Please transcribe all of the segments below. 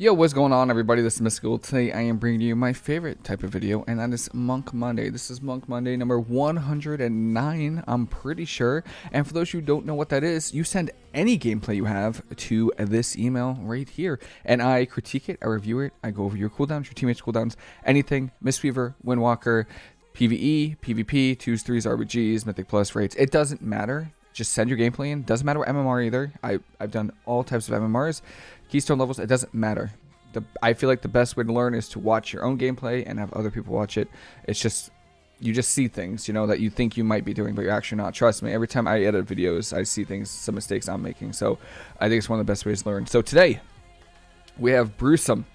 Yo, what's going on everybody? This is Miss Mystical. Today I am bringing you my favorite type of video and that is Monk Monday. This is Monk Monday number 109, I'm pretty sure. And for those who don't know what that is, you send any gameplay you have to this email right here. And I critique it, I review it, I go over your cooldowns, your teammates' cooldowns, anything, Miss Mistweaver, Windwalker, PvE, PvP, 2s, 3s, RBGs, Mythic Plus rates. It doesn't matter just send your gameplay in. Doesn't matter what MMR either. I, I've done all types of MMRs. Keystone levels, it doesn't matter. The, I feel like the best way to learn is to watch your own gameplay and have other people watch it. It's just, you just see things, you know, that you think you might be doing, but you're actually not. Trust me, every time I edit videos, I see things, some mistakes I'm making. So I think it's one of the best ways to learn. So today, we have Brewsome.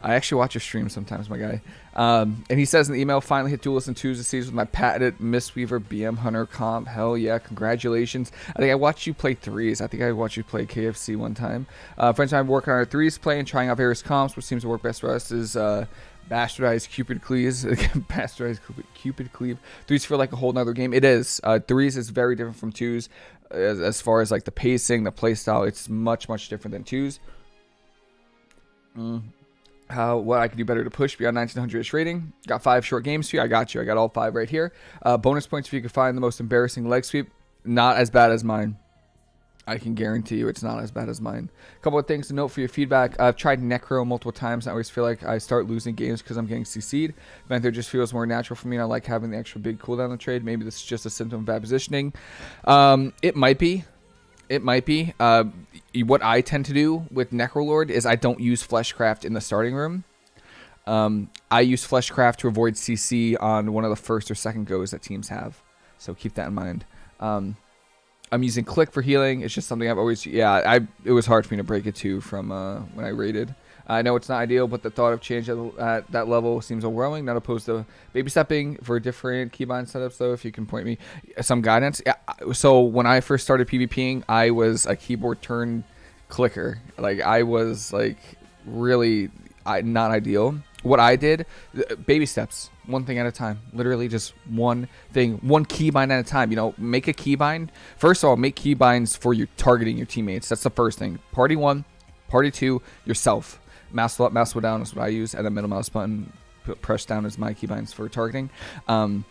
I actually watch your stream sometimes, my guy. Um, and he says in the email, finally hit duelist and twos this season with my patented Mistweaver BM Hunter comp. Hell yeah, congratulations. I think I watched you play threes. I think I watched you play KFC one time. Uh, friends and I working on our threes play and trying out various comps. What seems to work best for us is uh, bastardized Cupid Cleaves. bastardized Cupid Cleave. Threes feel like a whole nother game. It is. Uh, threes is very different from twos as, as far as like the pacing, the playstyle. It's much, much different than twos. Mm what I can do better to push beyond 1900ish rating. Got five short games for you. I got you. I got all five right here. Uh, bonus points if you can find the most embarrassing leg sweep. Not as bad as mine. I can guarantee you it's not as bad as mine. A couple of things to note for your feedback. I've tried Necro multiple times. I always feel like I start losing games because I'm getting CC'd. Venthyr just feels more natural for me and I like having the extra big cooldown on the trade. Maybe this is just a symptom of bad positioning. Um, it might be. It might be. Uh, what I tend to do with Necrolord is I don't use Fleshcraft in the starting room. Um, I use Fleshcraft to avoid CC on one of the first or second goes that teams have. So keep that in mind. Um, I'm using Click for healing. It's just something I've always... Yeah, I it was hard for me to break it to from uh, when I raided. I know it's not ideal, but the thought of change at, at, that level seems overwhelming. Not opposed to baby stepping for different keybind setups, though. If you can point me uh, some guidance. Yeah. So when I first started PvPing, I was a keyboard turn clicker. Like I was like really not ideal. What I did, uh, baby steps, one thing at a time. Literally just one thing, one keybind at a time. You know, make a keybind. First of all, make keybinds for your targeting your teammates. That's the first thing. Party one, party two, yourself mouse up, mouse down is what I use, and then middle mouse button press down is my keybinds for targeting. Um,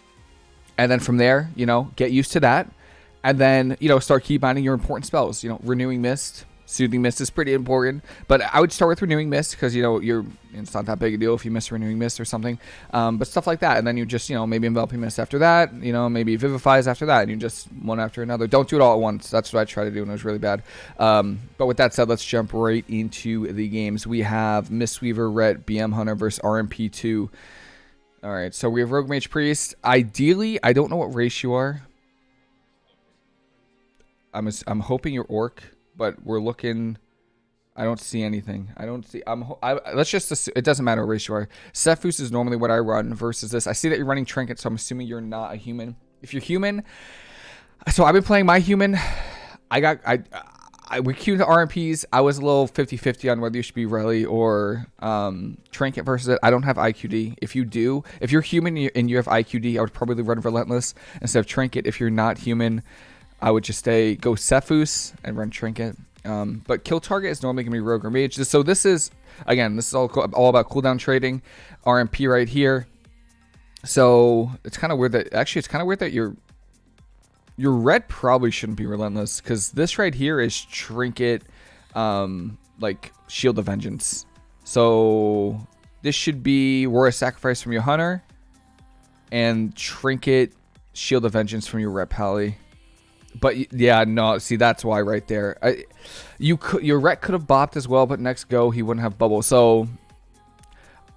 and then from there, you know, get used to that, and then you know start keybinding your important spells. You know, renewing mist, Soothing Mist is pretty important, but I would start with Renewing Mist because you know you're it's not that big a deal if you miss Renewing Mist or something. Um, but stuff like that, and then you just you know maybe Enveloping Mist after that, you know maybe Vivifies after that, and you just one after another. Don't do it all at once. That's what I try to do, and it was really bad. Um, but with that said, let's jump right into the games. We have Mistweaver, Ret, BM Hunter versus RMP2. All right, so we have Rogue Mage Priest. Ideally, I don't know what race you are. I'm I'm hoping you're Orc but we're looking. I don't see anything. I don't see. I'm. I, let's just. Assume, it doesn't matter what race you are. Sephuz is normally what I run versus this. I see that you're running Trinket, so I'm assuming you're not a human. If you're human, so I've been playing my human. I got. I. I we queued the RMPs. I was a little 50-50 on whether you should be Rally or um, Trinket versus it. I don't have IQD. If you do, if you're human and you have IQD, I would probably run Relentless instead of Trinket. If you're not human, I would just say go Sephuz and run Trinket. Um, but kill target is normally going to be Rogue or Mage. So this is, again, this is all, all about cooldown trading. RMP right here. So it's kind of weird that, actually, it's kind of weird that your your Ret probably shouldn't be relentless because this right here is Trinket, um, like Shield of Vengeance. So this should be Roar of Sacrifice from your Hunter and Trinket Shield of Vengeance from your Ret Pally. But yeah, no. See, that's why right there. I, you could your Ret could have bopped as well, but next go he wouldn't have bubble. So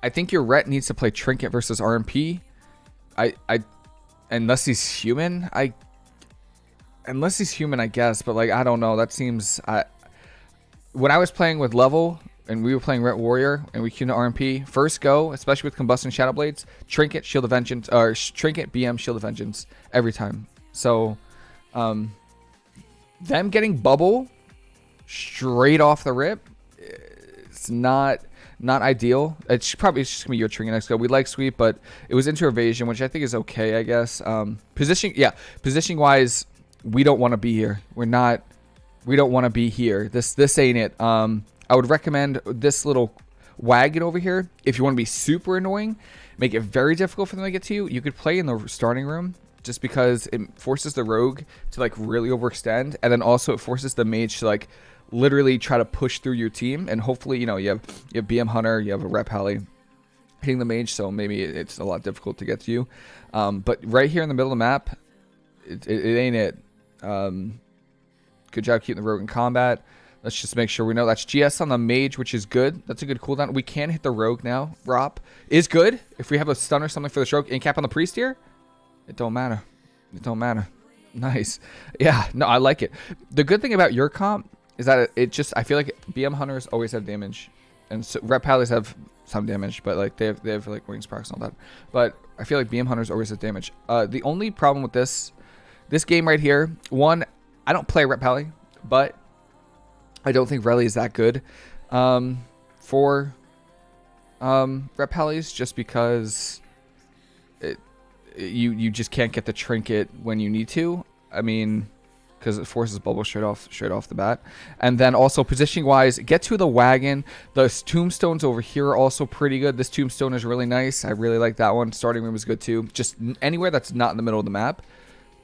I think your Ret needs to play Trinket versus RMP. I I unless he's human, I unless he's human, I guess. But like I don't know. That seems I when I was playing with level and we were playing Ret Warrior and we queued RMP first go, especially with Combustion Shadow Blades, Trinket Shield of Vengeance or Trinket BM Shield of Vengeance every time. So um, them getting bubble straight off the rip, it's not not ideal. It's probably it's just gonna be your trinket next go. We like sweep, but it was into evasion, which I think is okay, I guess. Um, position, yeah, positioning wise, we don't want to be here. We're not. We don't want to be here. This this ain't it. Um, I would recommend this little wagon over here, if you want to be super annoying, make it very difficult for them to get to you, you could play in the starting room just because it forces the rogue to like really overextend and then also it forces the mage to like literally try to push through your team and hopefully you know you have you have BM Hunter you have a rep Pally hitting the mage so maybe it's a lot difficult to get to you um, but right here in the middle of the map it, it, it ain't it um, good job keeping the rogue in combat Let's just make sure we know that's GS on the mage, which is good. That's a good cooldown. We can hit the rogue now. Rop is good. If we have a stun or something for the rogue, in cap on the priest here, it don't matter. It don't matter. Nice. Yeah, no, I like it. The good thing about your comp is that it, just, I feel like BM hunters always have damage. And so rep pallies have some damage, but like they have, they have like wings procs and all that. But I feel like BM hunters always have damage. Uh, the only problem with this, this game right here, one, I don't play rep pally, but I don't think Reli is that good um, for um, rep pallies just because you you just can't get the trinket when you need to. I mean, because it forces bubble straight off straight off the bat. And then also positioning wise, get to the wagon. Those tombstones over here are also pretty good. This tombstone is really nice. I really like that one. Starting room is good too. Just anywhere that's not in the middle of the map.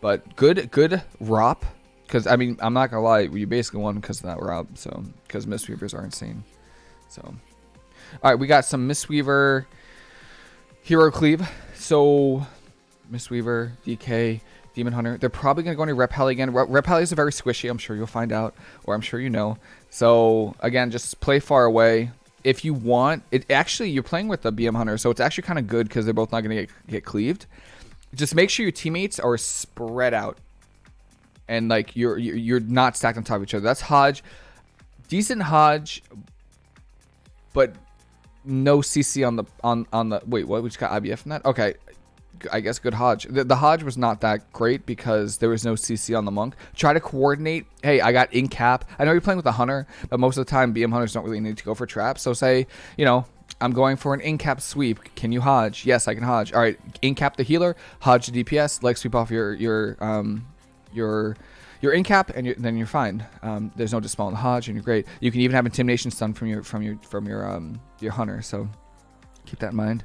But good good ROP. Because, I mean, I'm not going to lie. You basically won because of that ROP. So, because Mistweavers are insane. So, all right. We got some Mistweaver Hero Cleave. So, Mistweaver, DK, Demon Hunter. They're probably going to go into Rep again. Rep Pally is a very squishy. I'm sure you'll find out. Or I'm sure you know. So, again, just play far away. If you want, it actually, you're playing with the BM Hunter. So, it's actually kind of good because they're both not going to get, get cleaved. Just make sure your teammates are spread out and like you're you're not stacked on top of each other. That's Hodge, decent Hodge, but no CC on the on on the wait. What we just got IBF from that? Okay, I guess good Hodge. The, the, Hodge was not that great because there was no CC on the monk. Try to coordinate. Hey, I got in cap. I know you're playing with a hunter, but most of the time BM hunters don't really need to go for traps. So say you know I'm going for an in cap sweep. Can you Hodge? Yes, I can Hodge. All right, in cap the healer, Hodge the DPS, leg sweep off your your um your your in cap, and you're, then you're fine. Um, there's no dispel in the Hodge, and you're great. You can even have intimidation stun from your from your from your um your hunter. So keep that in mind.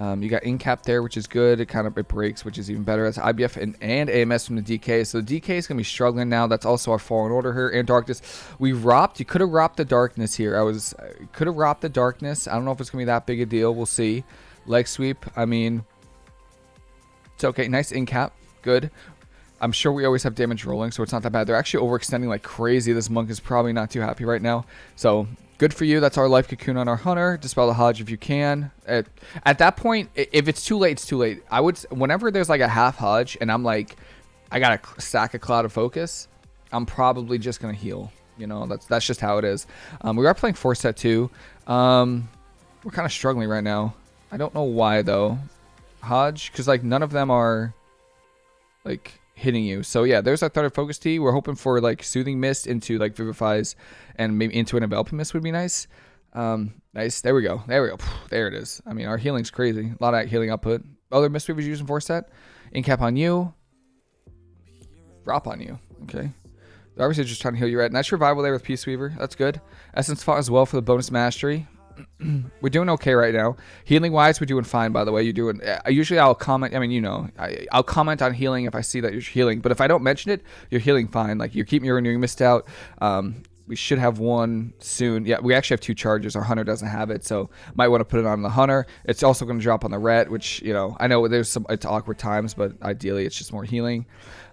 Um, you got in cap there, which is good. It kind of it breaks, which is even better. That's IBF and, and AMS from the DK. So the DK is gonna be struggling now. That's also our Fallen Order here and Darkness. We ropped. You could have ropped the Darkness here. I was could have ropped the Darkness. I don't know if it's gonna be that big a deal. We'll see. Leg sweep. I mean, it's okay. Nice in cap. Good. I'm sure we always have damage rolling, so it's not that bad. They're actually overextending like crazy. This monk is probably not too happy right now. So good for you. That's our life cocoon on our hunter. Dispel the Hodge if you can. At, at that point, if it's too late, it's too late. I would, whenever there's like a half Hodge and I'm like, I got a stack of Clouded Focus, I'm probably just to heal. You know, that's that's just how it is. Um, we are playing four set two. Um, we're kind of struggling right now. I don't know why though. Hodge, because like none of them are like hitting you. So yeah, there's our third focus Tea. We're hoping for like soothing mist into like vivifies and maybe into an enveloping mist would be nice. Um, nice. There we go. There we go. There it is. I mean, our healing's crazy. A lot of healing output. Other mist weavers using four set. Incap on you. Drop on you. Okay. Obviously just trying to heal you right. Nice revival there with Peace Weaver. That's good. Essence Font as well for the bonus mastery. We're doing okay right now. Healing wise, we're doing fine. By the way, you're doing. Uh, usually, I'll comment. I mean, you know, I, will comment on healing if I see that you're healing. But if I don't mention it, you're healing fine. Like you're keeping your renewing mist out. Um, we should have one soon. Yeah, we actually have two charges. Our hunter doesn't have it, so might want to put it on the hunter. It's also going to drop on the ret, which you know I know there's some it's awkward times, but ideally it's just more healing.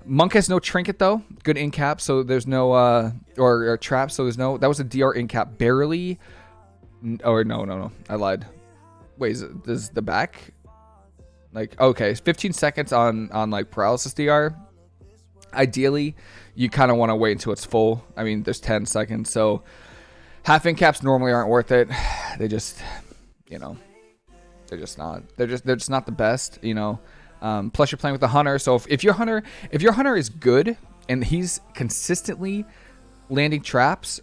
Monk has no trinket though. Good in cap, so there's no uh or, or trap, so there's no. That was a DR in cap barely. Or no, no, no. I lied. Wait, is it, is the back? Like, okay, 15 seconds on, on like paralysis DR. Ideally, you kind of want to wait until it's full. I mean, there's 10 seconds. So half in caps normally aren't worth it. They just, you know, they're just not. They're just, they're just not the best, you know. Um, plus you're playing with the hunter. So if, if your hunter, if your hunter is good and he's consistently landing traps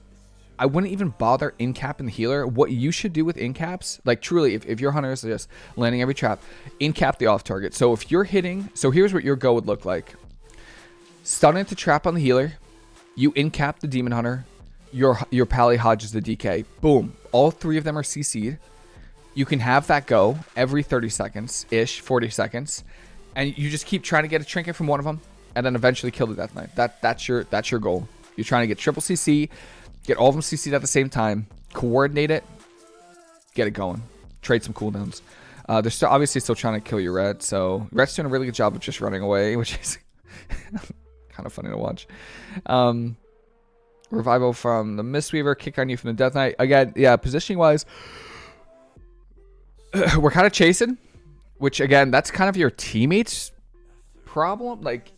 I wouldn't even bother in capping the healer. What you should do with in caps, like truly, if, if your hunter is just landing every trap, in cap the off target. So if you're hitting, so here's what your go would look like. Stun into trap on the healer. You in cap the demon hunter. your your pally hodges the DK. Boom. All three of them are CC'd. You can have that go every 30 seconds ish, 40 seconds, and you just keep trying to get a trinket from one of them, and then eventually kill the Death Knight. That that's your that's your goal. You're trying to get triple CC, get all of them CC'd at the same time, coordinate it, get it going, trade some cooldowns. Uh, they're still obviously still trying to kill your Ret, so Ret's doing a really good job of just running away, which is kind of funny to watch. Um, revival from the Mistweaver, kick on you from the Death Knight. Again, yeah, positioning wise, we're kind of chasing, which again, that's kind of your teammates' problem. Like,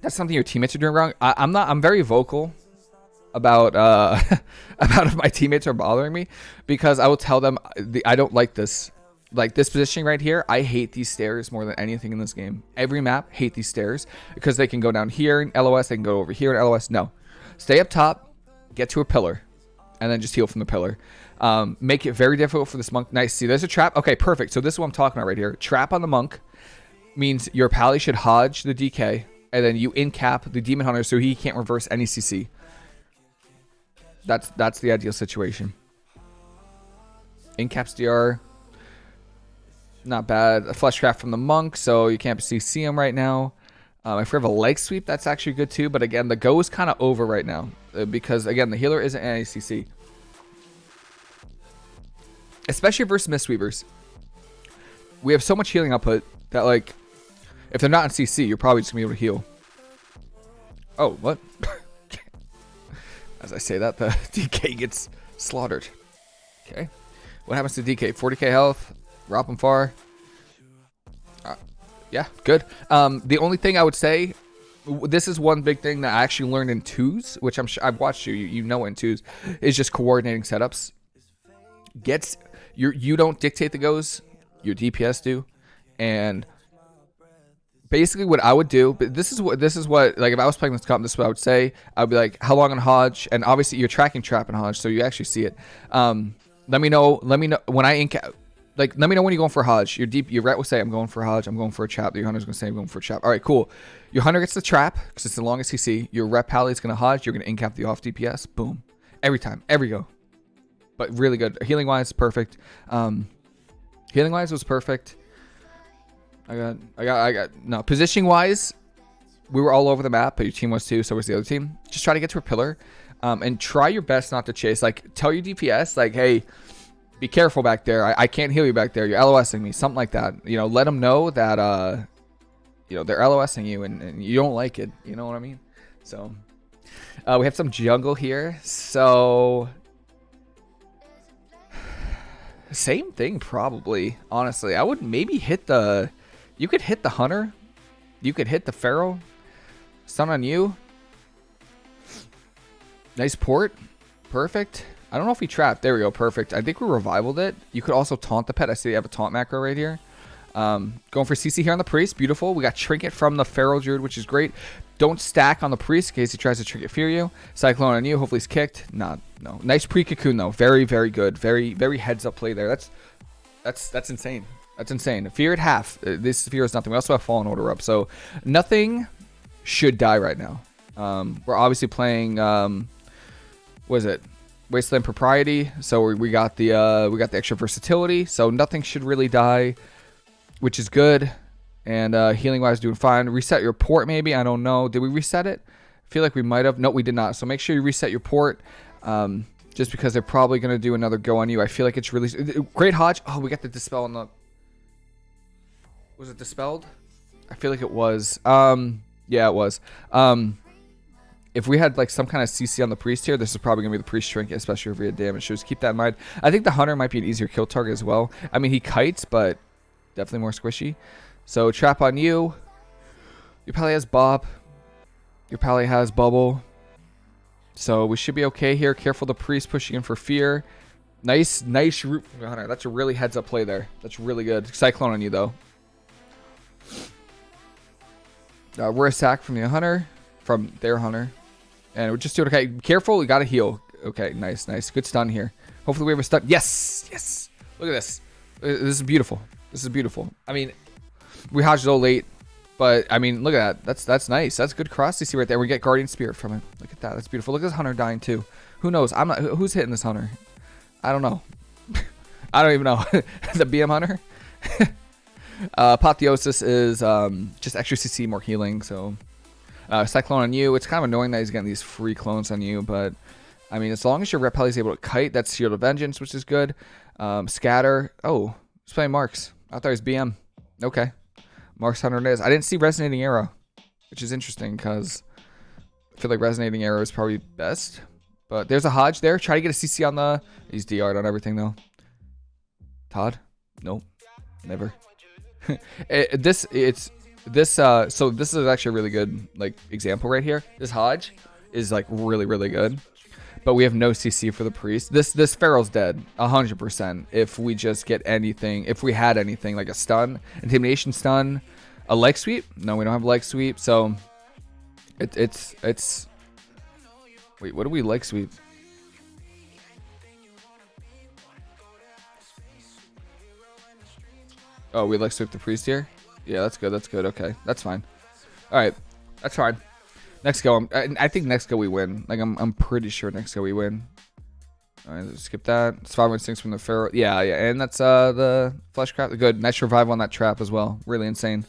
that's something your teammates are doing wrong. I, am not. I'm very vocal about uh about if my teammates are bothering me because I will tell them the, I don't like this. Like this positioning right here, I hate these stairs more than anything in this game. Every map, hate these stairs because they can go down here in LOS, they can go over here in LOS. No, stay up top, get to a pillar, and then just heal from the pillar. Um, make it very difficult for this monk. Nice. See, there's a trap. Okay, perfect. So this is what I'm talking about right here. Trap on the monk means your pally should hodge the DK, and then you in cap the demon hunter so he can't reverse any CC. That's that's the ideal situation. In caps DR, not bad. A fleshcraft from the monk, so you can't CC him right now. Um, if we have a leg sweep, that's actually good too. But again, the go is kind of over right now uh, because again, the healer isn't an CC especially versus Mistweavers. We have so much healing output that like, if they're not in CC, you're probably just gonna be able to heal. Oh, what? As I say that, the DK gets slaughtered. Okay. What happens to DK? 40k health. Drop him far. Uh, yeah, good. Um, the only thing I would say, this is one big thing that I actually learned in twos, which I'm sure I've watched you, you, you know in twos, is just coordinating setups. Gets you you don't dictate the goes, your DPS do, and basically what I would do, but this is what this is what like if I was playing this comp, this is what I would say. I'd be like, how long on Hodge, and obviously you're tracking trap and Hodge, so you actually see it. Um, let me know. Let me know when I ink. Like, let me know when you're going for Hodge. Your deep, your ret will say, I'm going for Hodge. I'm going for a trap. Your hunter's gonna say, I'm going for a trap. All right, cool. Your hunter gets the trap because it's the longest CC. Your rep pally is gonna Hodge. You're gonna incap the off DPS. Boom. Every time. Every go but really good. Healing wise, perfect. Um, healing wise was perfect. I got, I got, I got. No, positioning wise, we were all over the map, but your team was too. So was the other team. Just try to get to a pillar, um, and try your best not to chase. Like tell your DPS, like, hey, be careful back there. I, I can't heal you back there. You're LOSing me, something like that. You know, let them know that, uh, you know, they're LOSing you and, and you don't like it. You know what I mean? So, uh, we have some jungle here. So same thing, probably. Honestly, I would maybe hit the. You could hit the hunter. You could hit the feral. Stun on you. Nice port. Perfect. I don't know if he trapped. There we go. Perfect. I think we revivaled it. You could also taunt the pet. I see you have a taunt macro right here. Um, going for CC here on the priest. Beautiful. We got trinket from the feral druid, which is great. Don't stack on the priest in case he tries to trinket fear you. Cyclone on you. Hopefully he's kicked. Not no. Nice pre-cocoon though. Very, very good. Very, very heads up play there. That's that's that's insane. That's insane. Fear at half. Uh, this fear is nothing. We also have fallen order up. So nothing should die right now. Um, we're obviously playing um, what is it? Wasteland Propriety. So we, we got the uh, we got the extra versatility. So nothing should really die, which is good. And uh, healing wise, doing fine. Reset your port maybe. I don't know. Did we reset it? I feel like we might have. No, we did not. So make sure you reset your port. Um, just because they're probably going to do another go on you. I feel like it's really... Great Hodge. Oh, we got the Dispel on the... Was it Dispelled? I feel like it was. Um, yeah, it was. Um, if we had like some kind of CC on the Priest here, this is probably to be the Priest Shrink, especially if we had damage. So just keep that in mind. I think the Hunter might be an easier kill target as well. I mean, he kites, but definitely more squishy. So Trap on you. Your Pally has Bop. Your Pally has Bubble. So we should be okay here. Careful the priest pushing in for fear. Nice, nice root Hunter. That's a really heads up play there. That's really good. Cyclone on you though. Uh, we're a sack from the hunter, from their hunter, and we're just doing okay. Careful, we gotta heal. Okay, nice, nice, good stun here. Hopefully we have a stun. Yes, yes. Look at this. Uh, this is beautiful. This is beautiful. I mean, we hodged so late. But I mean, look at that. That's that's nice. That's good cross CC right there. We get Guardian Spirit from it. Look at that. That's beautiful. Look at this Hunter dying too. Who knows? I'm not. Who's hitting this Hunter? I don't know. I don't even know. the BM Hunter. uh, Apotheosis is um, just extra CC, more healing. So uh, Cyclone on you. It's kind of annoying that he's getting these free clones on you, but I mean, as long as your Repel is able to kite, that's Shield of Vengeance, which is good. Um, scatter. Oh, he's playing Marks. I thought he was BM. Okay. Marks 100 is. I didn't see Resonating Arrow, which is interesting because I feel like Resonating Arrow is probably best. But there's a Hodge there. Try to get a CC on the... He's DR'd on everything, though. Todd? Nope. Never. It, this, it's... This, uh... So this is actually a really good, like, example right here. This Hodge is, like, really, really good but we have no CC for the priest. This this Feral's dead, 100%. If we just get anything, if we had anything like a stun, intimidation stun, a leg sweep. No, we don't have leg sweep. So it, it's it's. Wait, what do we leg sweep? Oh, we like sweep the priest here. Yeah, that's good. That's good. Okay, that's fine. All right, that's fine. Next go, I, I think next go we win. Like I'm, I'm pretty sure next go we win. All right, skip that. Five instincts from the feral. Yeah, yeah, and that's uh the fleshcraft. Good, nice revival on that trap as well. Really insane.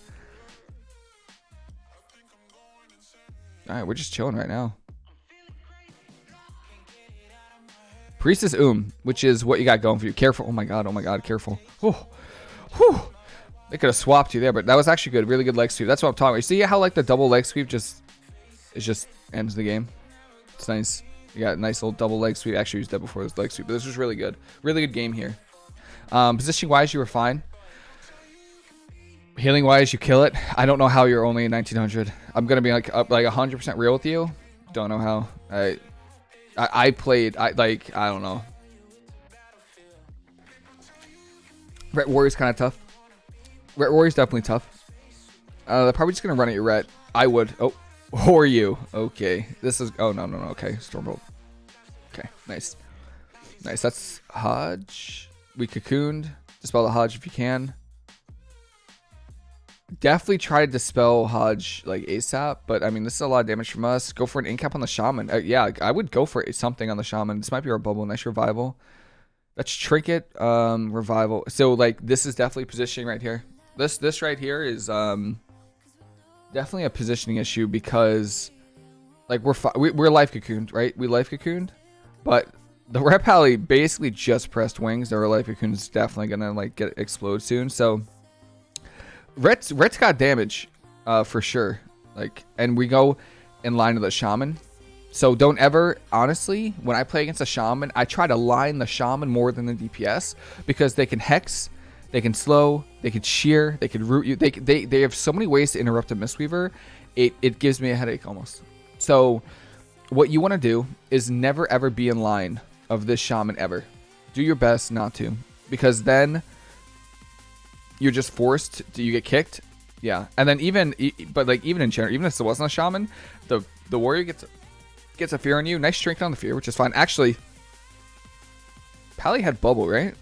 All right, we're just chilling right now. Priestess Um, which is what you got going for you. Careful. Oh my god. Oh my god. Careful. Oh, whew. They could have swapped you there, but that was actually good. Really good leg sweep. That's what I'm talking about. You see how like the double leg sweep just it just ends the game. It's nice. You got a nice little double leg sweep. Actually, used that before this leg sweep, but this was really good. Really good game here. Um, position wise, you were fine. Healing wise, you kill it. I don't know how you're only 1900. I'm gonna be like up like 100% real with you. Don't know how. I I, I played. I like. I don't know. Ret Warrior's kind of tough. Ret Warrior's definitely tough. Uh, they're probably just gonna run at your Ret. I would. Oh, or you. Okay. This is... Oh, no, no, no. Okay. Stormbolt. Okay. Nice. Nice. That's Hodge. We cocooned. Dispel the Hodge if you can. Definitely try to dispel Hodge like ASAP, but I mean, this is a lot of damage from us. Go for an incap on the Shaman. Uh, yeah, I would go for something on the Shaman. This might be our bubble. Nice revival. That's Trinket, um, revival. So like, this is definitely positioning right here. This this right here is um definitely a positioning issue because like we're we, we're life cocooned, right? We life cocooned, but the rep basically just pressed wings. Their life cocoon is definitely gonna like get explode soon. So Ret's Ret's got damage, uh, for sure. Like, and we go in line with the shaman. So don't ever, honestly, when I play against a shaman, I try to line the shaman more than the DPS because they can hex they can slow, they can shear, they can root you. They, they, they have so many ways to interrupt a Mistweaver. It, it gives me a headache almost. So what you want to do is never ever be in line of this shaman ever. Do your best not to. Because then you're just forced to you get kicked. Yeah. And then even but like even in general, even if it wasn't a shaman, the the warrior gets gets a fear on you. Nice strength on the fear, which is fine. Actually, Pally had bubble, right?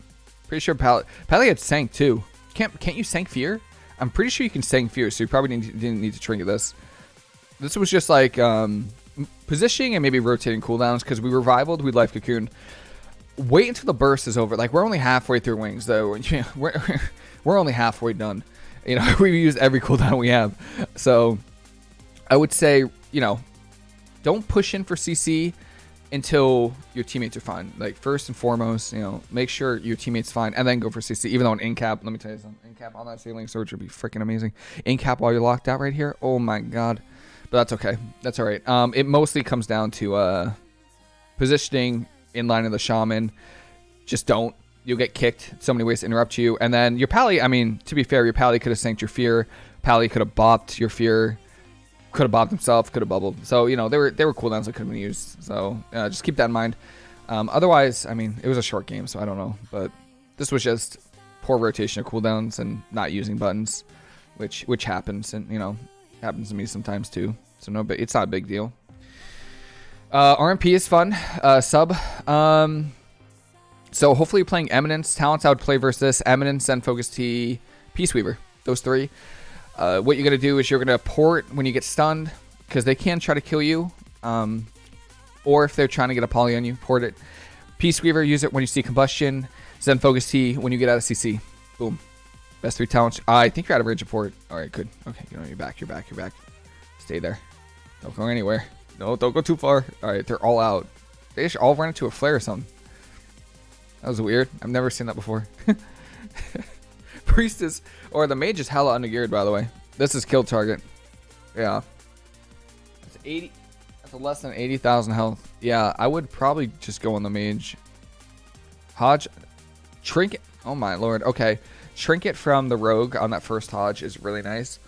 Pretty sure Pally, Pally had Sank too. Can't can't you Sank Fear? I'm pretty sure you can Sank Fear, so you probably didn't, need to trinket this. This was just like um, positioning and maybe rotating cooldowns because we revivaled, we life cocoon. Wait until the burst is over. Like we're only halfway through wings though. we're we're only halfway done. You know, we use every cooldown we have. So I would say, you know, don't push in for CC until your teammates are fine. Like first and foremost, you know, make sure your teammates are fine, and then go for CC. Even though an in cap, let me tell you something, in cap on that Healing Surge would be freaking amazing. In cap while you're locked out right here, oh my god. But that's okay. That's all right. Um, it mostly comes down to uh, positioning in line of the shaman. Just don't. You'll get kicked. So many ways to interrupt you. And then your pally. I mean, to be fair, your pally could have sanked your fear. Pally could have bopped your fear could have bopped himself, could have bubbled. So you know they were they were cooldowns that could have been used. So uh, just keep that in mind. Um, otherwise, I mean, it was a short game, so I don't know. But this was just poor rotation of cooldowns and not using buttons, which which happens and you know happens to me sometimes too. So no, but it's not a big deal. Uh, RMP is fun. Uh, sub. Um, so hopefully you're playing Eminence. Talents I would play versus. Eminence and Focus Tea, Peace Weaver. Those three. Uh, what you're going to do is you're going to port when you get stunned because they can try to kill you. Um, or if they're trying to get a poly on you, port it. Peace Weaver, use it when you see combustion. Zen Focus Tea when you get out of CC. Boom. Best three talents. Uh, I think you're out of range of port. All right, good. Okay, you know, you're back, you're back, you're back. Stay there. Don't go anywhere. No, don't go too far. All right, they're all out. They all ran into a flare or something. That was weird. I've never seen that before. Priestess, or the mage is hella undergeared, by the way. This is kill target. Yeah. That's 80. That's less than 80,000 health. Yeah, I would probably just go on the mage. Hodge. Trinket. Oh my lord. Okay. Trinket from the rogue on that first Hodge is really nice.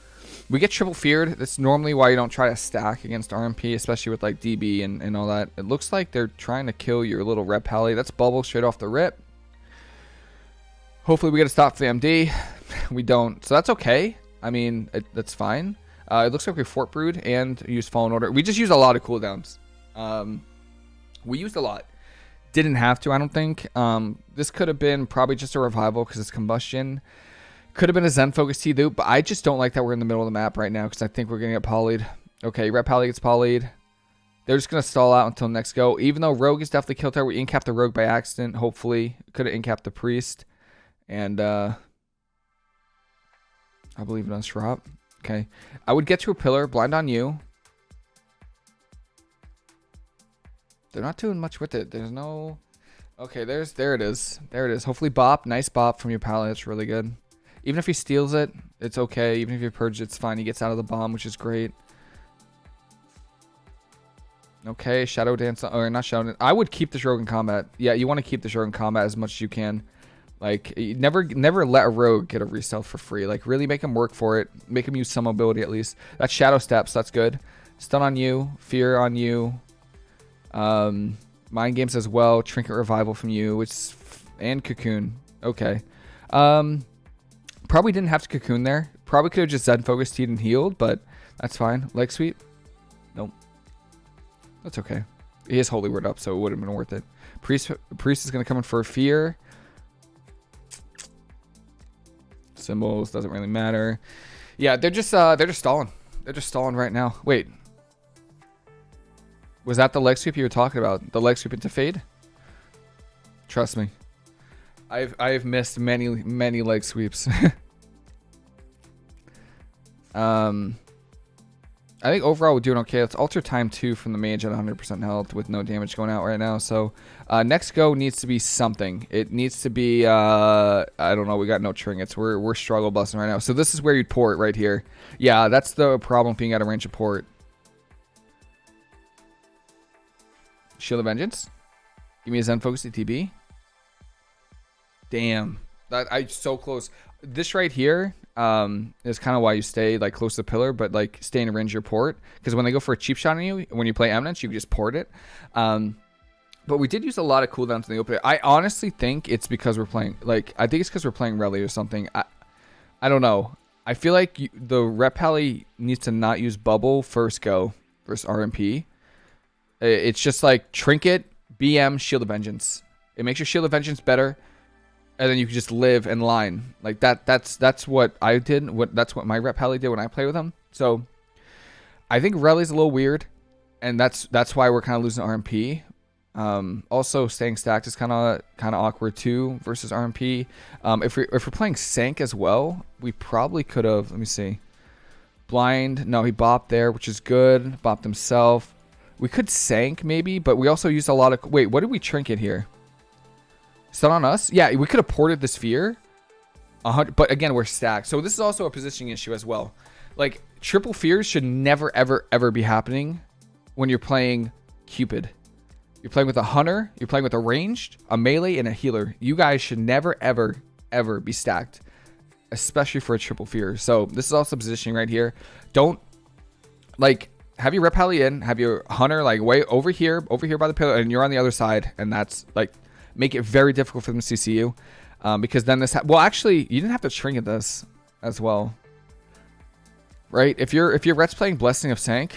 We get triple feared. That's normally why you don't try to stack against RMP, especially with like DB and, and all that. It looks like they're trying to kill your little rep pally. That's bubble straight off the rip. Hopefully we get a stop for the MD. We don't. So that's okay. I mean, it, that's fine. Uh, it looks like we Fort Brood and use Fallen Order. We just used a lot of cooldowns. Um, we used a lot. Didn't have to, I don't think. Um, this could have been probably just a revival because it's combustion. Could have been a Zen Focus Tea loop, but I just don't like that we're in the middle of the map right now because I think we're going to get polyed. Okay, Rep Pally gets polyed. They're just going to stall out until next go. Even though Rogue is definitely killed there, we incap the Rogue by accident, hopefully. Could have incapped the Priest. And, uh... I believe it on Shrop. Okay. I would get to a pillar, blind on you. They're not doing much with it. There's no... Okay, there's there it is. There it is. Hopefully bop. Nice bop from your pally. It's really good. Even if he steals it, it's okay. Even if you purge it's fine. He gets out of the bomb, which is great. Okay, Shadow Dance. Or not Shadow. I would keep the in combat. Yeah, you want to keep the in combat as much as you can. Like, never never let a rogue get a resell for free. Like, really make him work for it. Make him use some mobility at least. That's Shadow Steps. That's good. Stun on you. Fear on you. Um, Mind Games as well. Trinket Revival from you. Which, and Cocoon. Okay. Um, probably didn't have to Cocoon there. Probably could have just Zen Focused, Teed, and Healed, but that's fine. Leg Sweep. Nope. That's okay. He has Holy Word up, so it would have been worth it. Priest, Priest is going to come in for Fear. Symbols doesn't really matter. Yeah, they're just uh they're just stalling. They're just stalling right now. Wait. Was that the leg sweep you were talking about? The leg sweep into fade? Trust me. I've I've missed many many leg sweeps. um I think overall we're doing okay. Let's alter time 2 from the mage at 100% health with no damage going out right now. So uh, next go needs to be something. It needs to be, uh, I don't know, we got no trinkets. We're, we're struggle busting right now. So this is where you'd port right here. Yeah, that's the problem being out of range of port. Shield of Vengeance. Give me a Zen Focus TB. Damn. That I so close. This right here, um, is kind of why you stay like close to the pillar, but like stay in range your port. Because when they go for a cheap shot on you, when you play Eminence, you just port it. Um, but we did use a lot of cooldowns in the open. I honestly think it's because we're playing like I think it's because we're playing Rally or something. I I don't know. I feel like you, the rep pally needs to not use bubble first go versus RMP. It's just like trinket, BM, shield of vengeance. It makes your shield of vengeance better and then you can just live in line like that. That's that's what I did. What that's what my rep Pally did when I play with him. So I think Rally's a little weird, and that's that's why we're kind of losing RMP. Um, also, staying stacked is kind of kind of awkward too versus RMP. Um, if we if we're playing Sank as well, we probably could have. Let me see. Blind. No, he bopped there, which is good. Bopped himself. We could Sank maybe, but we also used a lot of. Wait, what did we trinket here? Stun on us? Yeah, we could have ported the sphere. but again, we're stacked. So this is also a positioning issue as well. Like, triple fears should never, ever, ever be happening when you're playing Cupid. You're playing with a hunter, you're playing with a ranged, a melee, and a healer. You guys should never, ever, ever be stacked. Especially for a triple fear. So this is also positioning right here. Don't, like, have your rep in, have your hunter, like, way over here, over here by the pillar, and you're on the other side. And that's, like, make it very difficult for them to you. Um, because then this, well, actually, you didn't have to trinket this as well, right? If you're if you're Rets playing Blessing of Sank,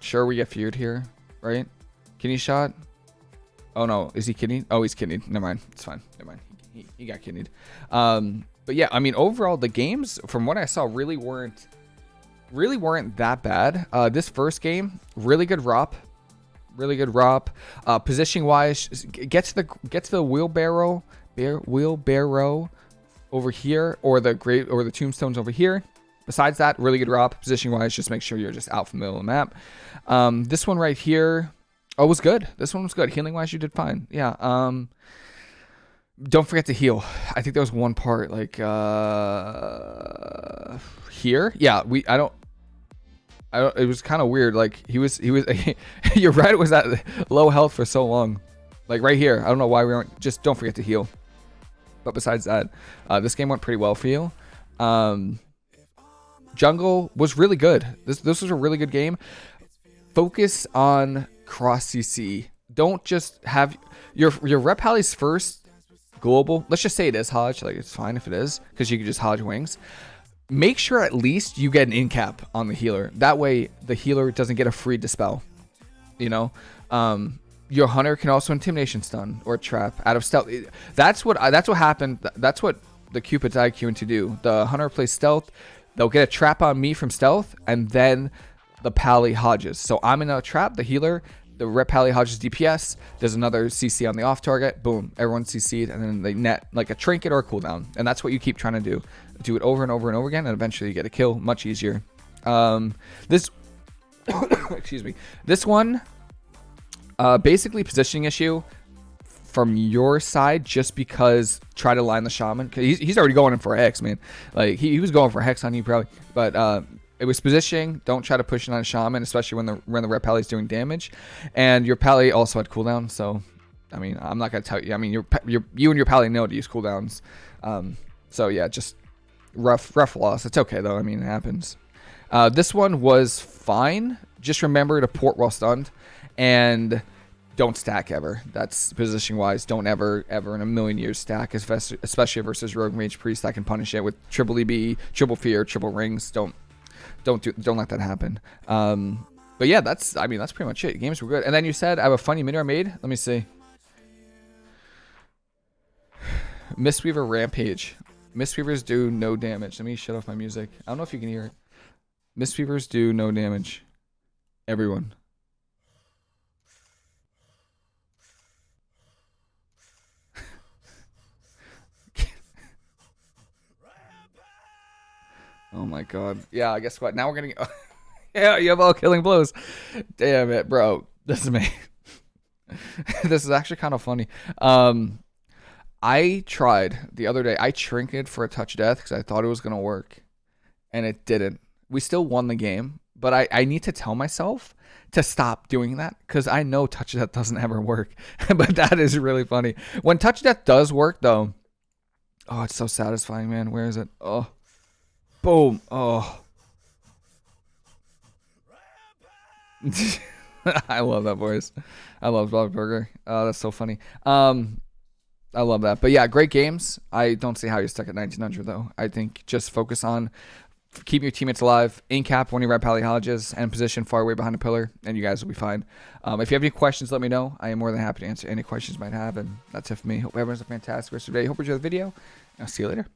sure we get feared here, right? Kidney shot. Oh no, is he kidney? Oh, he's kidney. Never mind. It's fine. Never mind. he, he got kidneyed. Um, but yeah, I mean, overall, the games from what I saw really weren't really weren't that bad. Uh, this first game, really good ROP, really good ROP. Uh, positioning wise, gets the get to the wheelbarrow, bear, wheelbarrow over here, or the great or the tombstones over here. Besides that, really good ROP. Positioning wise, just make sure you're just out from the middle of the map. Um, this one right here, oh, was good. This one was good. Healing wise, you did fine. Yeah. Um, don't forget to heal. I think there was one part like uh here. Yeah, we I don't, it was kind of weird. Like he was he was you're right, it was at low health for so long. Like right here. I don't know why we aren't just don't forget to heal. But besides that, uh, this game went pretty well for you. Um, jungle was really good. This this was a really good game. Focus on cross CC. Don't just have your your rep Pallies first global. Let's just say it is Hodge. Like it's fine if it is because you can just Hodge wings. Make sure at least you get an in cap on the healer. That way the healer doesn't get a free dispel. You know, um, your hunter can also intimidation stun or trap out of stealth. That's what that's what happened. That's what the Cupid's IQ to do. The hunter plays stealth. They'll get a trap on me from stealth, and then the pally hodges. So I'm in a trap. The healer the Rep Pally Hodges DPS. There's another CC on the off target. Boom, everyone CC'd, and then they net like a trinket or a cooldown. And that's what you keep trying to do. Do it over and over and over again, and eventually you get a kill. Much easier. Um, this, excuse me, this one, uh, basically positioning issue from your side just because try to line the shaman because he's, he's already going in for hex man like he, he was going for hex on you probably but uh it was positioning. Don't try to push it on a shaman, especially when the when the rep pally is doing damage. And your pally also had cooldown, so I mean, I'm not gonna tell you. I mean, your your you and your pally know to use cooldowns. Um, so yeah, just rough rough loss. It's okay though. I mean, it happens. Uh, this one was fine. Just remember to port while stunned, and don't stack ever. That's position wise. Don't ever, ever in a million years stack, especially versus Rogue Mage Priest. that can punish it with triple EB, triple fear, triple rings. Don't don't do don't let that happen. Um, but yeah, that's I mean that's pretty much it. Games were good. And then you said I have a funny mini I made. Let me see. Mistweaver Rampage. Mistweavers do no damage. Let me shut off my music. I don't know if you can hear it. Mistweavers do no damage. Everyone. Oh my god. Yeah, I guess what? Now we're gonna. yeah, you have all killing blows. Damn it, bro. This is me. this is actually kind of funny. Um, I tried the other day. I trinketed for a touch death because I thought it was gonna work, and it didn't. We still won the game, but I I need to tell myself to stop doing that because I know touch death doesn't ever work. but that is really funny. When touch death does work, though, oh, it's so satisfying, man. Where is it? Oh. Boom. Oh. I love that voice. I love Bob Burger. Oh, that's so funny. Um, I love that. But yeah, great games. I don't see how you're stuck at 1900 though. I think just focus on keeping your teammates alive, in cap when you rep Pally and position far away behind a pillar, and you guys will be fine. Um, if you have any questions, let me know. I am more than happy to answer any questions you might have. And that's it for me. Hope everyone's a fantastic rest of the day. Hope you enjoy the video. I'll see you later.